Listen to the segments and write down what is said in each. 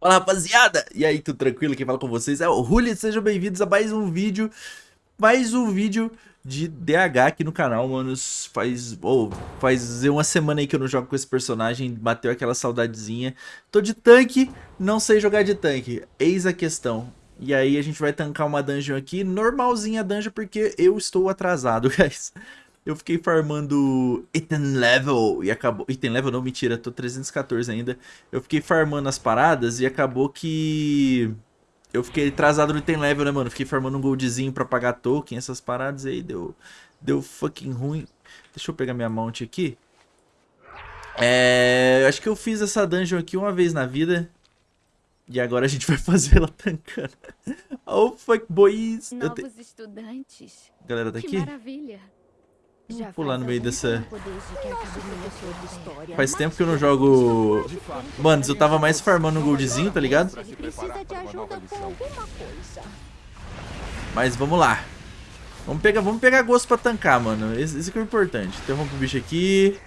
Fala rapaziada! E aí, tudo tranquilo? Quem fala com vocês é o Rulli, sejam bem-vindos a mais um vídeo, mais um vídeo de DH aqui no canal, manos. Faz, oh, faz uma semana aí que eu não jogo com esse personagem, bateu aquela saudadezinha. Tô de tanque, não sei jogar de tanque, eis a questão. E aí a gente vai tancar uma dungeon aqui, normalzinha a dungeon, porque eu estou atrasado, guys. Eu fiquei farmando item level e acabou... Item level não, mentira, tô 314 ainda. Eu fiquei farmando as paradas e acabou que... Eu fiquei atrasado no item level, né, mano? Fiquei farmando um goldzinho pra pagar token, essas paradas aí, deu... Deu fucking ruim. Deixa eu pegar minha mount aqui. É... Acho que eu fiz essa dungeon aqui uma vez na vida. E agora a gente vai fazer ela tancando. Oh, fuck, boys. Novos te... estudantes. Galera tá que aqui? maravilha. Vou pular no meio dessa... Faz tempo que eu não jogo... Mano, eu tava mais farmando um goldzinho, tá ligado? Mas vamos lá. Vamos pegar, vamos pegar gosto pra tancar, mano. Esse, esse que é o importante. Interrompe o bicho aqui.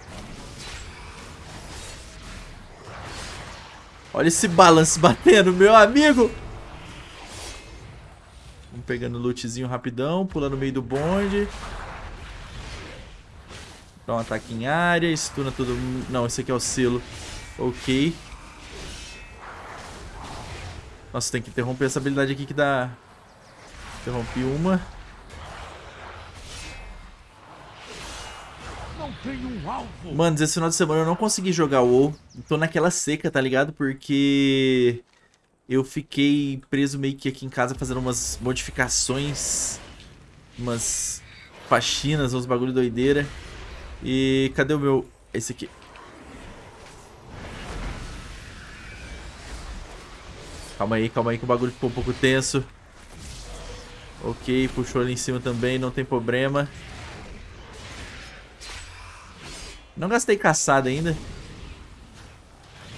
Olha esse balance batendo, meu amigo. Vamos pegando lootzinho rapidão, pulando no meio do bonde. Dá um ataque em área, stuna todo mundo. Não, esse aqui é o selo. Ok. Nossa, tem que interromper essa habilidade aqui que dá... Interrompi uma. Mano, esse final de semana eu não consegui jogar o WoW. Tô naquela seca, tá ligado? Porque... Eu fiquei preso meio que aqui em casa fazendo umas modificações. Umas faxinas, uns bagulho doideira. E cadê o meu... Esse aqui. Calma aí, calma aí que o bagulho ficou um pouco tenso. Ok, puxou ali em cima também, não tem problema. Não gastei caçada ainda.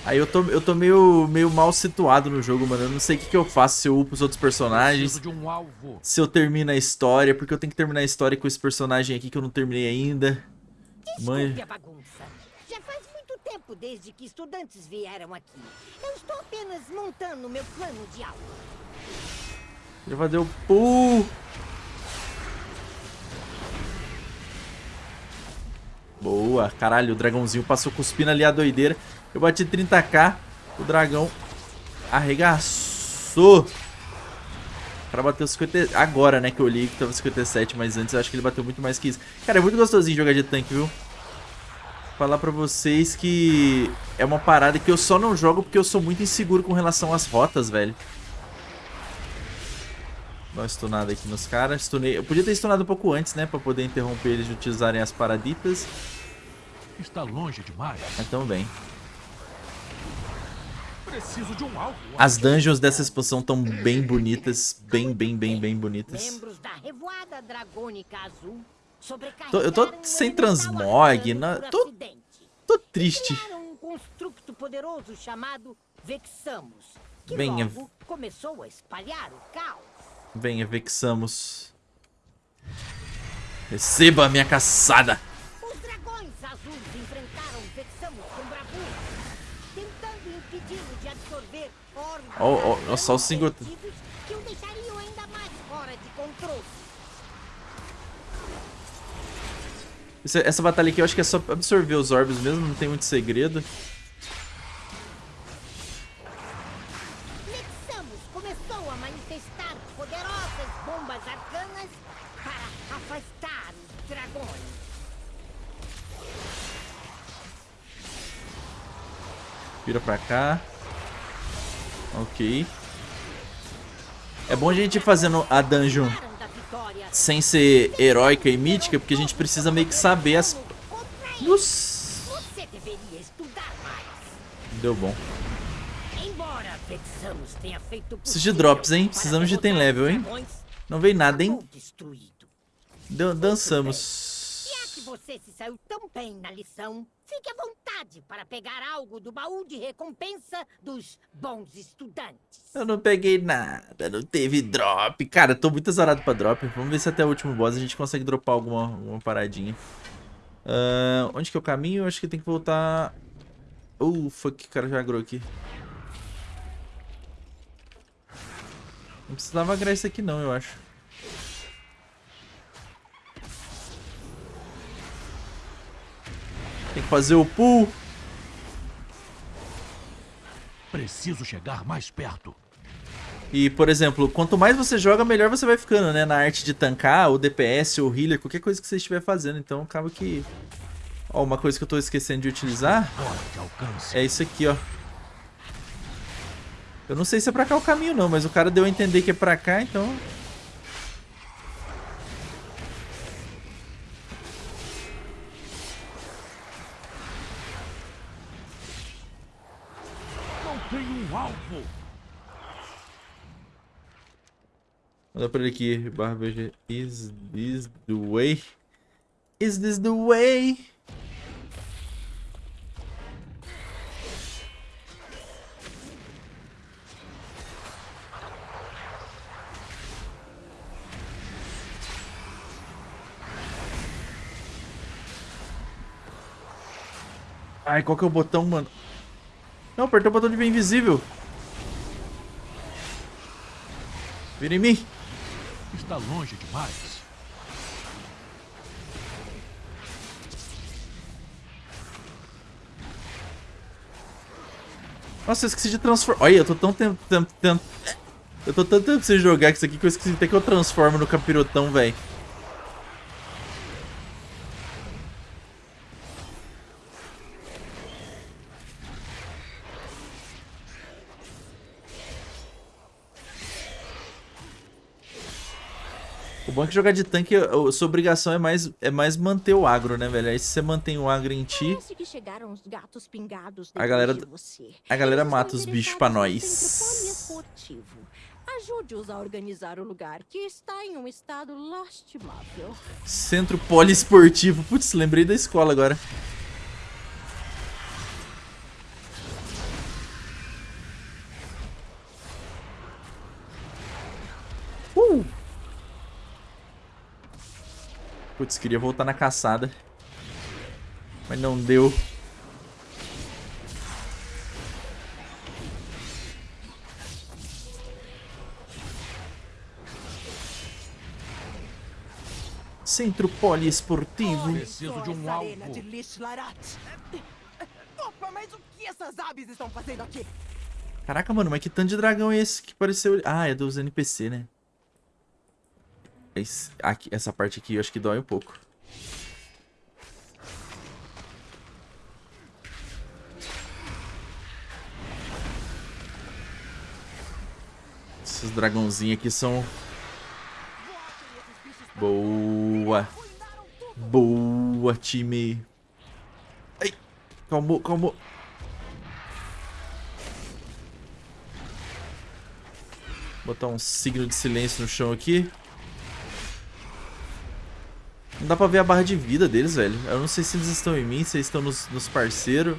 Aí eu tô, eu tô meio, meio mal situado no jogo, mano. Eu não sei o que, que eu faço se eu upo os outros personagens. Um se eu termino a história, porque eu tenho que terminar a história com esse personagem aqui que eu não terminei ainda. Desculpe a bagunça. Já faz muito tempo desde que estudantes vieram aqui. Eu estou apenas montando meu plano de aula. Já vai dar o pulo. Boa, caralho, o dragãozinho passou cuspindo ali a doideira. Eu bati 30k, o dragão arregaçou. Cara bateu 50... Agora, né, que eu li que tava 57, mas antes eu acho que ele bateu muito mais que isso. Cara, é muito gostosinho jogar de tanque, viu? falar pra vocês que é uma parada que eu só não jogo porque eu sou muito inseguro com relação às rotas, velho. Dá uma stunada aqui nos caras. Stunei. Eu podia ter stunado um pouco antes, né? Pra poder interromper eles de utilizarem as paraditas. Está longe demais. Mas tamo bem. Preciso de um alvo. As dungeons dessa expansão estão bem bonitas. Bem, bem, bem, bem bonitas. Membros da Revoada Dragônica Azul Tô, eu tô sem transmog, na, tô, tô triste. um construto poderoso chamado Vexamos, que Venha. logo começou a espalhar o caos. Venha, Vexamos. Receba a minha caçada. Oh, nossa, o single... de controle. Essa batalha aqui eu acho que é só absorver os orbes mesmo, não tem muito segredo. Nexamus começou a manifestar poderosas bombas arcanas para afastar os dragões. Vira pra cá. Ok. É bom a gente ir fazendo a dungeon sem ser heróica e mítica, porque a gente precisa meio que saber as... Nossa. Deu bom. Preciso de drops, hein? Precisamos de item level, hein? Não veio nada, hein? Dan dançamos você se saiu tão bem na lição, fique à vontade para pegar algo do baú de recompensa dos bons estudantes. Eu não peguei nada, não teve drop. Cara, tô muito azarado pra drop. Vamos ver se até o último boss a gente consegue dropar alguma, alguma paradinha. Uh, onde que é o caminho? Eu acho que tem que voltar... Uh, fuck, o cara já agrou aqui. Não precisava agrar isso aqui não, eu acho. Fazer o pull. Preciso chegar mais perto. E, por exemplo, quanto mais você joga, melhor você vai ficando, né? Na arte de tancar, ou DPS, ou healer, qualquer coisa que você estiver fazendo. Então, acaba que... Ó, uma coisa que eu tô esquecendo de utilizar é isso aqui, ó. Eu não sei se é pra cá o caminho, não, mas o cara deu a entender que é pra cá, então... Manda pra ele aqui, BG. Is this the way? Is this the way? Ai, qual que é o botão, mano? Não, apertou o botão de ver invisível. Vira em mim. Está longe demais. Nossa, eu esqueci de transformar. Olha, eu tô tão tempo. tempo... Eu tô tanto tempo sem jogar isso aqui que eu esqueci até que eu transformo no capirotão, velho. O bom é que jogar de tanque, a sua obrigação é mais, é mais manter o agro, né, velho? Aí se você mantém o agro em ti, A galera- a galera mata os bichos pra nós. Ajude-os a organizar o lugar, que está em um estado lastimável. Centro poliesportivo. Putz, lembrei da escola agora. Putz, queria voltar na caçada. Mas não deu. Centro poliesportivo. Preciso de um alvo. Opa, mas o que essas aves estão fazendo aqui? Caraca, mano, mas que tanto de dragão é esse que pareceu... Ah, é dos NPC, né? Esse, aqui, essa parte aqui eu acho que dói um pouco. Esses dragãozinhos aqui são... Boa. Boa, time. Ai, calmou, calmou. Botar um signo de silêncio no chão aqui. Não dá pra ver a barra de vida deles, velho. Eu não sei se eles estão em mim, se eles estão nos, nos parceiros.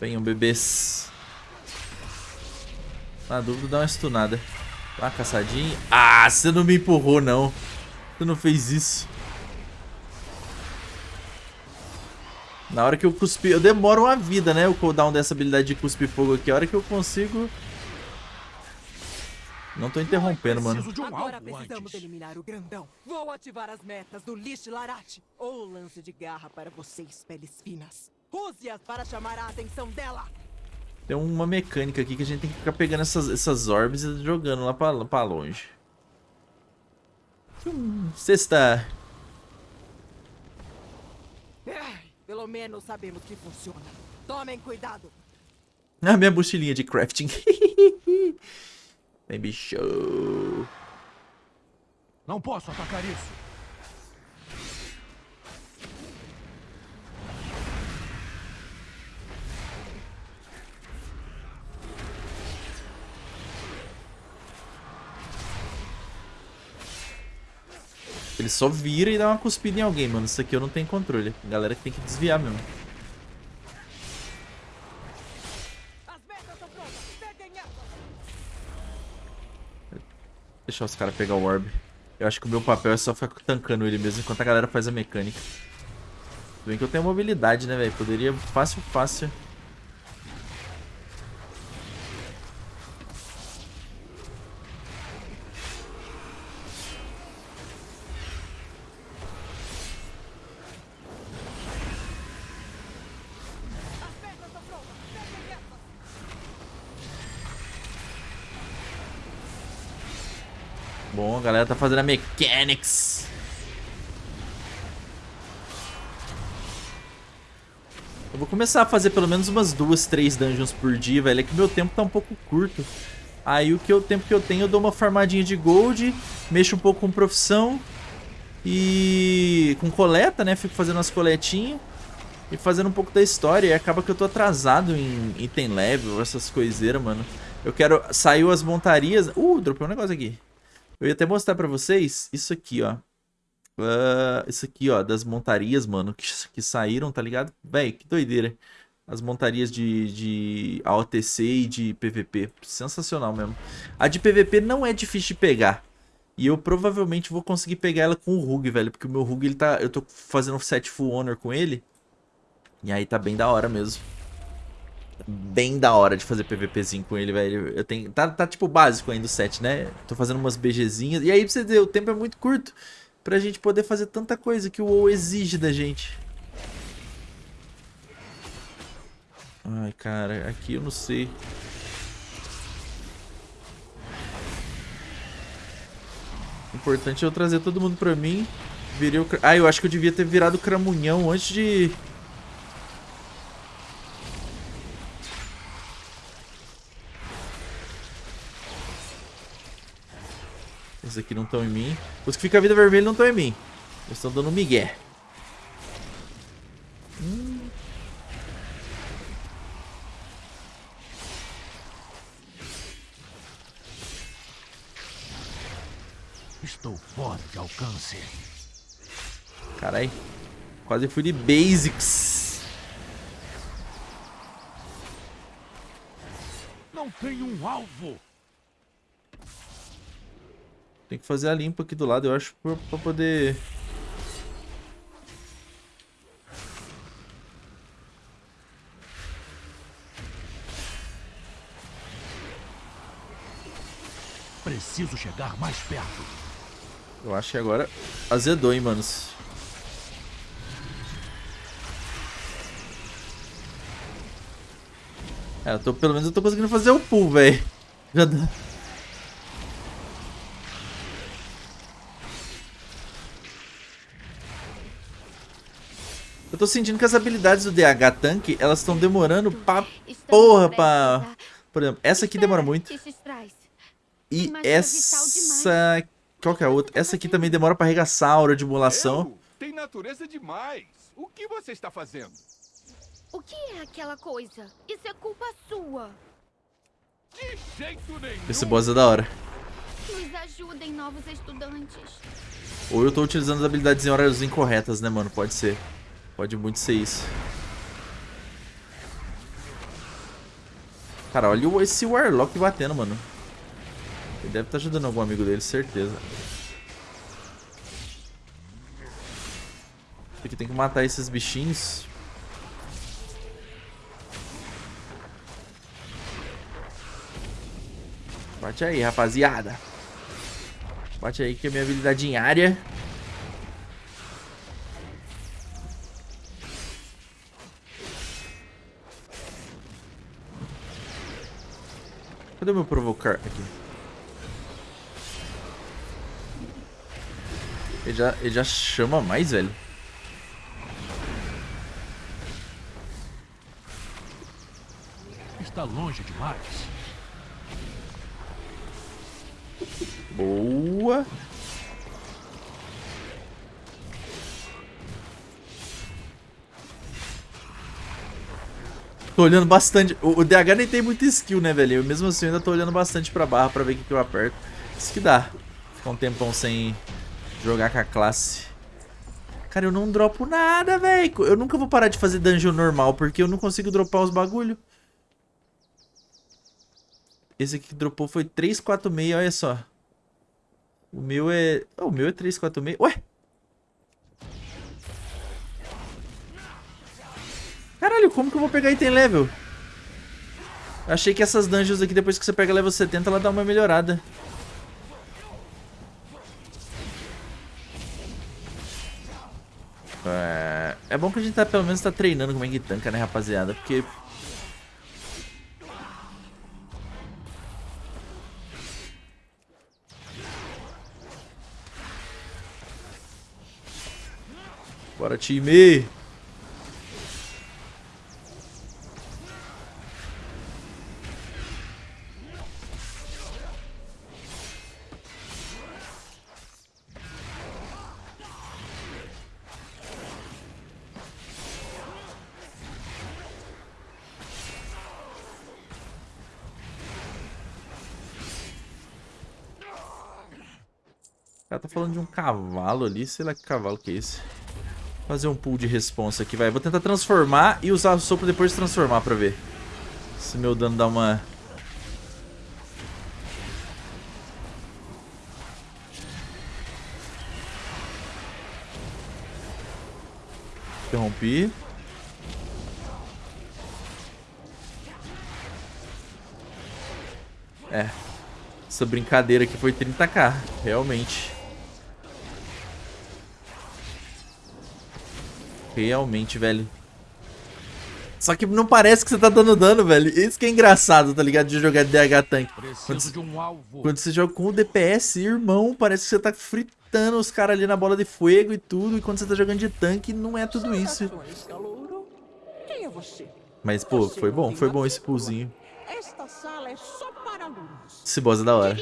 Venham, bebês. Na dúvida, dá uma stunada. Dá uma caçadinha. Ah, você não me empurrou, não. Você não fez isso. Na hora que eu cuspi... Eu demoro uma vida, né? O cooldown dessa habilidade de cuspir fogo aqui. A hora que eu consigo... Não tô interrompendo, mano. Um Agora precisamos antes. eliminar o grandão. Vou ativar as metas do Lish Larat. Ou lance de garra para vocês, peles finas. Use-as para chamar a atenção dela. Tem uma mecânica aqui que a gente tem que ficar pegando essas, essas orbes e jogando lá pra, pra longe. Hum, Sexta. Pelo menos sabemos que funciona. Tomem cuidado. A minha mochilinha de crafting. Vem, bicho. Não posso atacar isso. Ele só vira e dá uma cuspida em alguém, mano. Isso aqui eu não tenho controle. A galera tem que desviar mesmo. Deixa os caras pegar o orb. Eu acho que o meu papel é só ficar tancando ele mesmo enquanto a galera faz a mecânica. Tudo bem que eu tenho mobilidade, né, velho? Poderia fácil, fácil Tá fazendo a mechanics. Eu vou começar a fazer pelo menos umas duas, três dungeons por dia, velho. É que meu tempo tá um pouco curto. Aí o, que o tempo que eu tenho, eu dou uma farmadinha de gold, mexo um pouco com profissão e com coleta, né? Fico fazendo umas coletinhas e fazendo um pouco da história. E acaba que eu tô atrasado em item level, essas coiseiras, mano. Eu quero... Saiu as montarias... Uh, dropei um negócio aqui. Eu ia até mostrar pra vocês isso aqui, ó. Uh, isso aqui, ó, das montarias, mano, que, que saíram, tá ligado? Véi, que doideira. As montarias de, de AOTC e de PVP. Sensacional mesmo. A de PVP não é difícil de pegar. E eu provavelmente vou conseguir pegar ela com o Rug, velho. Porque o meu Rug, ele tá... Eu tô fazendo set full honor com ele. E aí tá bem da hora mesmo. Bem da hora de fazer PVPzinho com ele, velho. Eu tenho... Tá, tá tipo básico ainda o set, né? Tô fazendo umas BGzinhas. E aí, pra você ver, o tempo é muito curto pra gente poder fazer tanta coisa que o WoW exige da gente. Ai, cara, aqui eu não sei. O importante é eu trazer todo mundo pra mim. Virei o... Ah, eu acho que eu devia ter virado cramunhão antes de... Esses aqui não estão em mim. Os que ficam a vida vermelha não estão em mim. Eles estão dando migué. Hum. Estou fora de alcance. Carai. Quase fui de basics. Não tenho um alvo. Tem que fazer a limpa aqui do lado, eu acho, pra, pra poder... Preciso chegar mais perto. Eu acho que agora azedou, hein, manos. É, eu tô, pelo menos eu tô conseguindo fazer o pull, velho. Já dá... tô sentindo que as habilidades do DH Tank, elas estão demorando pra porra pra... Por exemplo, essa aqui demora muito. E essa... Qual que é a outra? Essa aqui também demora pra arregaçar a aura de emulação. Tem natureza demais. O que você está fazendo? O que é aquela coisa? Isso é culpa sua. De jeito nenhum. Esse boss é da hora. Nos ajudem, novos estudantes. Ou eu tô utilizando as habilidades em horas incorretas, né, mano? Pode ser. Pode muito ser isso. Cara, olha esse Warlock batendo, mano. Ele deve estar tá ajudando algum amigo dele, certeza. Aqui tem que matar esses bichinhos. Bate aí, rapaziada. Bate aí que é minha habilidade em área. Cadê o meu provocar aqui? Ele já, ele já chama mais, velho. Está longe demais. Boa. Tô olhando bastante. O, o, DH nem tem muita skill, né, velho? Eu mesmo assim eu ainda tô olhando bastante pra barra pra ver o que, que eu aperto. Isso que dá. Ficar um tempão sem jogar com a classe. Cara, eu não dropo nada, velho. Eu nunca vou parar de fazer dungeon normal, porque eu não consigo dropar os bagulho. Esse aqui que dropou foi 346, olha só. O meu é... Oh, o meu é 346. Ué? Caralho, como que eu vou pegar item level? Eu achei que essas dungeons aqui, depois que você pega level 70, ela dá uma melhorada. É, é bom que a gente tá, pelo menos tá treinando como é que tanca, né, rapaziada? Porque... Bora, time! Cara tá falando de um cavalo ali, sei lá que cavalo que é esse. Vou fazer um pool de responsa aqui, vai. Vou tentar transformar e usar o sopro depois de transformar pra ver. Se meu dano dá uma... Interrompi. É. Essa brincadeira aqui foi 30k, realmente. Realmente, velho. Só que não parece que você tá dando dano, velho. Isso que é engraçado, tá ligado? De jogar DH Tank. Preciso de um alvo. Quando você joga com o DPS, irmão, parece que você tá fritando os caras ali na bola de fogo e tudo. E quando você tá jogando de tanque, não é tudo isso. É você? Mas, pô, Você foi bom. Foi bom esse poolzinho. Esta sala é só para alunos. Esse boss é da hora.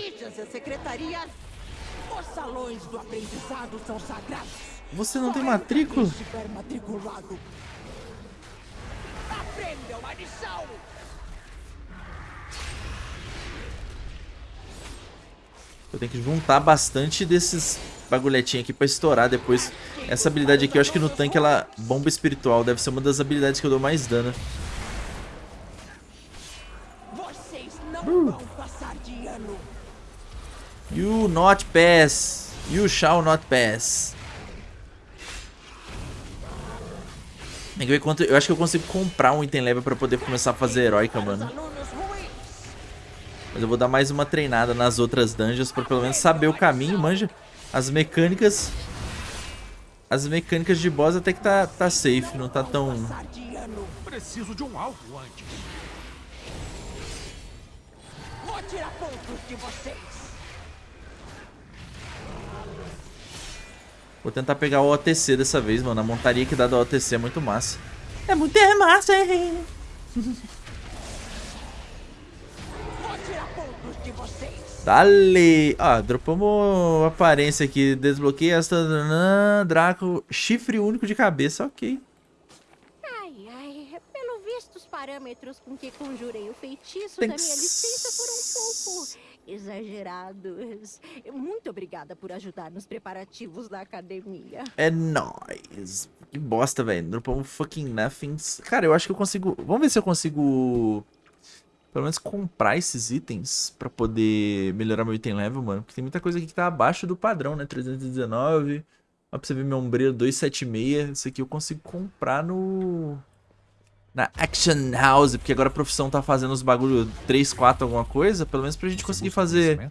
Os salões do aprendizado são sagrados. Você não tem matrícula? lição. Eu tenho que juntar bastante desses bagulhetinhos aqui pra estourar depois. Essa habilidade aqui, eu acho que no tanque ela... Bomba espiritual deve ser uma das habilidades que eu dou mais dano. Uh. You not pass. You shall not pass. Tem que ver quanto... Eu acho que eu consigo comprar um item level pra poder começar a fazer heróica, mano. Mas eu vou dar mais uma treinada nas outras dungeons pra pelo menos saber o caminho, manja. As mecânicas... As mecânicas de boss até que tá, tá safe, não tá tão... Preciso de um alvo antes. Vou tirar pontos de vocês. Vou tentar pegar o OTC dessa vez, mano. A montaria que dá do OTC é muito massa. É muito massa, hein? Vou tirar pontos de vocês. Dale! Ah, dropamos a aparência aqui. Desbloqueia esta... Draco. Chifre único de cabeça, ok. Ai, ai, pelo visto os parâmetros com que conjurei o feitiço Tem da minha licença foram um pouco exagerados. Muito obrigada por ajudar nos preparativos da academia. É nóis. Que bosta, velho. Dropamos fucking nothings. Cara, eu acho que eu consigo... Vamos ver se eu consigo... Pelo menos comprar esses itens pra poder melhorar meu item level, mano. Porque tem muita coisa aqui que tá abaixo do padrão, né? 319. Ó, pra você ver meu ombreiro 276. Isso aqui eu consigo comprar no... Na Action House. Porque agora a profissão tá fazendo os bagulho 3, 4, alguma coisa. Pelo menos pra gente conseguir Você busca fazer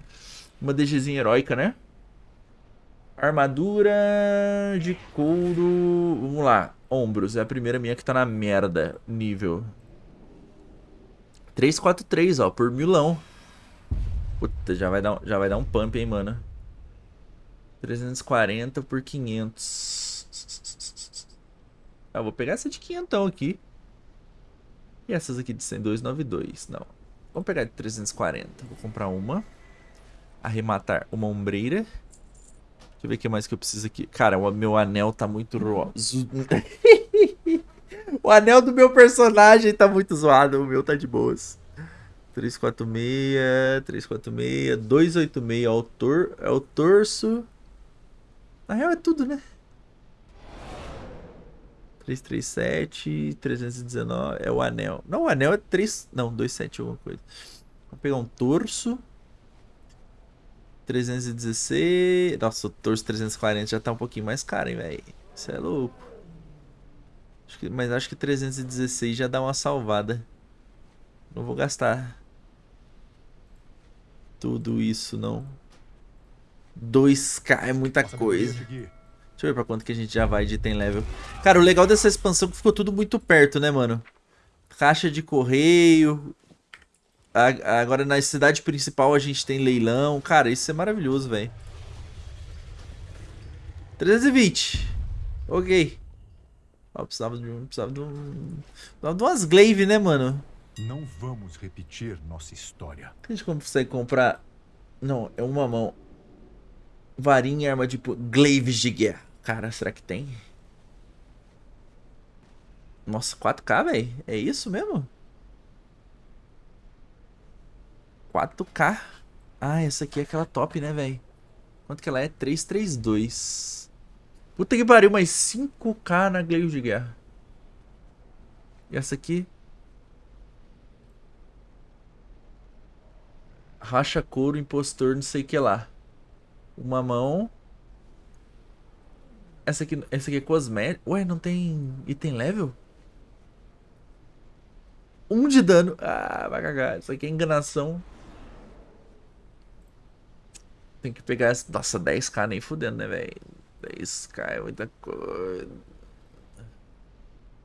uma DGzinha heróica, né? Armadura de couro. Vamos lá. Ombros. É a primeira minha que tá na merda. Nível. 343, ó. Por milão. Puta, já vai dar, um- já vai dar um pump, hein, mano. 340 por 500. Ah, vou pegar essa de 500 aqui. E essas aqui de 100, 292. Não. Vamos pegar de 340. Vou comprar uma. Arrematar uma ombreira. Deixa eu ver o que mais que eu preciso aqui. Cara, o meu anel tá muito roso. o anel do meu personagem tá muito zoado. O meu tá de boas. 346, 346, 286 é o, tor é o torso. Na real é tudo, né? 337, 319 é o anel. Não, o anel é 3. Não, 27 alguma coisa. Vou pegar um torso. 316. Nossa, o torso 340 já tá um pouquinho mais caro, hein, velho. Isso é louco. Acho que, mas acho que 316 já dá uma salvada. Não vou gastar tudo isso, não. 2k é muita coisa. Deixa eu ver pra quanto que a gente já vai de item level. Cara, o legal dessa expansão é que ficou tudo muito perto, né, mano? Caixa de correio. Agora na cidade principal a gente tem leilão. Cara, isso é maravilhoso, velho. 320. Ok. Ó, precisava de um. Precisava de um. Precisava de umas glaive, né, mano? Não vamos repetir nossa história. A gente consegue comprar. Não, é uma mão. Varinha e arma tipo glaives de guerra. Cara, será que tem? Nossa, 4K, velho? É isso mesmo? 4K. Ah, essa aqui é aquela top, né, velho? Quanto que ela é? 332. Puta que pariu, mais 5K na Glaive de Guerra. E essa aqui? Racha couro, impostor, não sei o que lá. Uma mão. Essa aqui, essa aqui é cosmética. Ué, não tem item level? Um de dano. Ah, vai cagar. Isso aqui é enganação. Tem que pegar essa. Nossa, 10k nem fudendo, né, velho? 10k é muita coisa.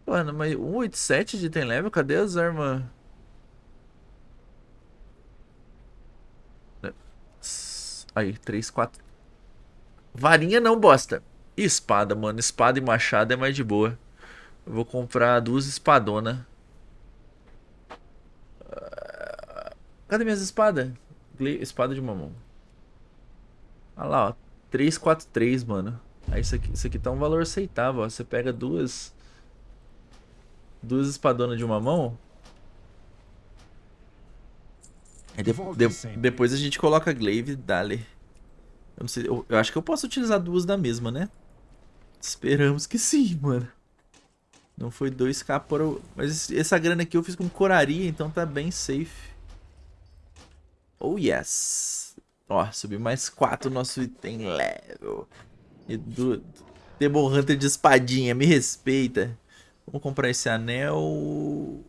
Mano, mas 187 de item level? Cadê as armas? Aí, 3, 4. Varinha não, bosta. E espada, mano. Espada e machado é mais de boa. Eu vou comprar duas espadonas. Cadê minhas espadas? Espada de mamão. Olha lá, ó. 343, mano. Aí isso aqui, isso aqui tá um valor aceitável, ó. Você pega duas... Duas espadonas de uma mão. De, de, depois a gente coloca a glaive e dali. Eu não sei, eu, eu acho que eu posso utilizar duas da mesma, né? Esperamos que sim, mano. Não foi 2k por... Mas essa grana aqui eu fiz com coraria, então tá bem safe. Oh, yes. Ó, subiu mais 4 nosso item level. E do... Demon Hunter de espadinha, me respeita. Vamos comprar esse anel. Um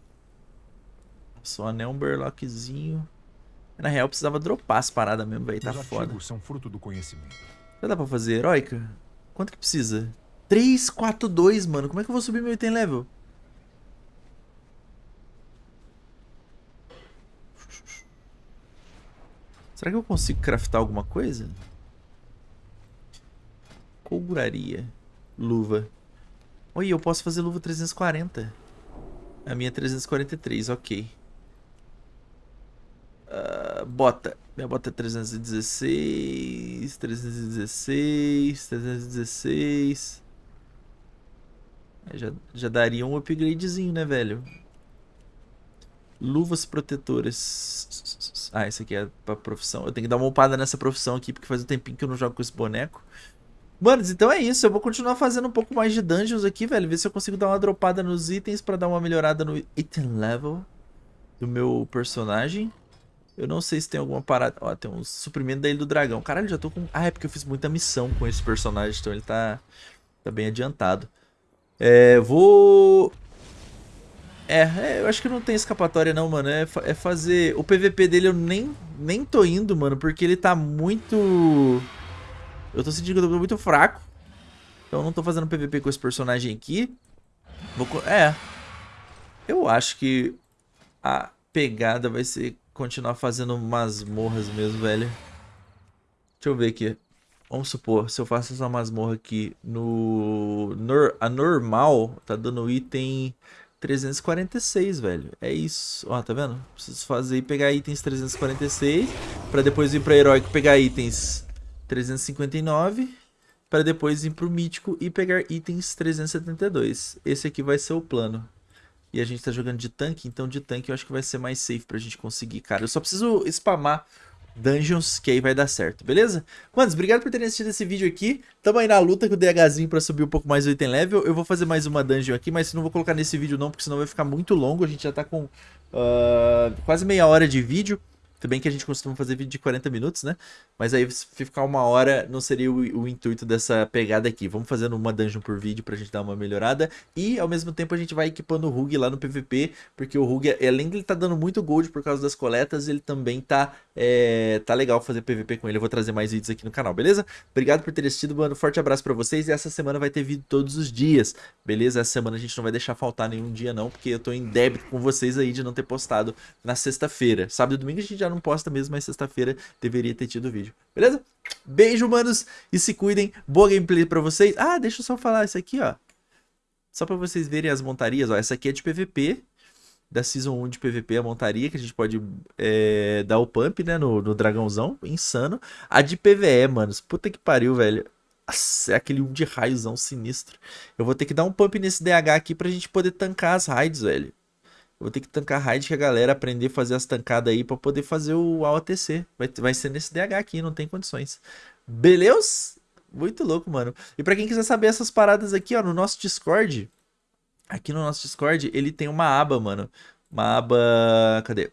anel, um berlockzinho. Na real, precisava dropar as paradas mesmo, velho. Tá foda. são fruto do conhecimento. Já dá pra fazer heróica? Quanto que precisa? 3, 4, 2, mano. Como é que eu vou subir meu item level? Será que eu consigo craftar alguma coisa? Couraria. Luva. Oi, eu posso fazer luva 340. A minha é 343, ok. Uh, bota. Minha bota é 316, 316, 316. Já, já daria um upgradezinho, né, velho? Luvas protetoras. Ah, esse aqui é pra profissão. Eu tenho que dar uma upada nessa profissão aqui, porque faz um tempinho que eu não jogo com esse boneco. Manos, então é isso. Eu vou continuar fazendo um pouco mais de dungeons aqui, velho. Ver se eu consigo dar uma dropada nos itens pra dar uma melhorada no item level do meu personagem. Eu não sei se tem alguma parada... Ó, tem um suprimento da Ilha do Dragão. Caralho, já tô com... Ah, é porque eu fiz muita missão com esse personagem, então ele tá, tá bem adiantado. É, vou... É, é, eu acho que não tem escapatória não, mano. É, é fazer... O PVP dele eu nem, nem tô indo, mano, porque ele tá muito... Eu tô sentindo que eu tô muito fraco. Então eu não tô fazendo PVP com esse personagem aqui. Vou... É. Eu acho que a pegada vai ser continuar fazendo masmorras mesmo, velho. Deixa eu ver aqui. Vamos supor, se eu faço essa masmorra aqui no... Nor... A normal tá dando item 346, velho. É isso. Ó, tá vendo? Preciso fazer e pegar itens 346. Pra depois ir pra heróico pegar itens 359. Pra depois ir pro mítico e pegar itens 372. Esse aqui vai ser o plano. E a gente tá jogando de tanque, então de tanque eu acho que vai ser mais safe pra gente conseguir, cara. Eu só preciso spamar dungeons, que aí vai dar certo, beleza? Manos, obrigado por terem assistido esse vídeo aqui. Tamo aí na luta com o DHzinho pra subir um pouco mais o item level. Eu vou fazer mais uma dungeon aqui, mas não vou colocar nesse vídeo não, porque senão vai ficar muito longo. A gente já tá com uh, quase meia hora de vídeo. Se bem que a gente costuma fazer vídeo de 40 minutos, né? Mas aí ficar uma hora não seria o, o, intuito dessa pegada aqui. Vamos fazendo uma dungeon por vídeo pra gente dar uma melhorada. E ao mesmo tempo a gente vai equipando o Rug lá no PVP, porque o Rug, além de ele tá dando muito gold por causa das coletas, ele também tá, é, tá legal fazer PVP com ele. Eu vou trazer mais vídeos aqui no canal, beleza? Obrigado por ter assistido, mano. Forte abraço pra vocês. E essa semana vai ter vídeo todos os dias, beleza? Essa semana a gente não vai deixar faltar nenhum dia não, porque eu tô em débito com vocês aí de não ter postado na sexta-feira. Sábado e domingo a gente já não posta mesmo, mas sexta-feira deveria ter tido vídeo. Beleza? Beijo, manos, e se cuidem. Boa gameplay pra vocês. Ah, deixa eu só falar isso aqui, ó. Só pra vocês verem as montarias, ó. Essa aqui é de PVP, da Season 1 de PVP, a montaria, que a gente pode é, dar o pump, né, no, no dragãozão. Insano. A de PVE, manos. Puta que pariu, velho. Nossa, é aquele um de raiozão sinistro. Eu vou ter que dar um pump nesse DH aqui pra gente poder tancar as raids, velho. Vou ter que tancar raid que a galera aprender a fazer as tancadas aí pra poder fazer o AOTC. Vai, vai ser nesse DH aqui, não tem condições. Beleza? Muito louco, mano. E pra quem quiser saber essas paradas aqui, ó, no nosso Discord, aqui no nosso Discord, ele tem uma aba, mano. Uma aba... Cadê?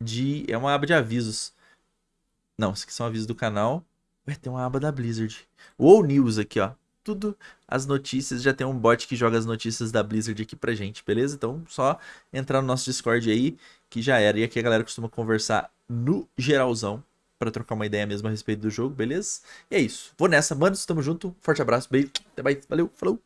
De... É uma aba de avisos. Não, esses aqui são avisos do canal. Ué, tem uma aba da Blizzard. O News aqui, ó tudo as notícias. Já tem um bot que joga as notícias da Blizzard aqui pra gente, beleza? Então só entrar no nosso Discord aí que já era. E aqui a galera costuma conversar no geralzão para trocar uma ideia mesmo a respeito do jogo, beleza? E é isso. Vou nessa, manos. Tamo junto. Forte abraço, beijo. Até mais. Valeu, falou.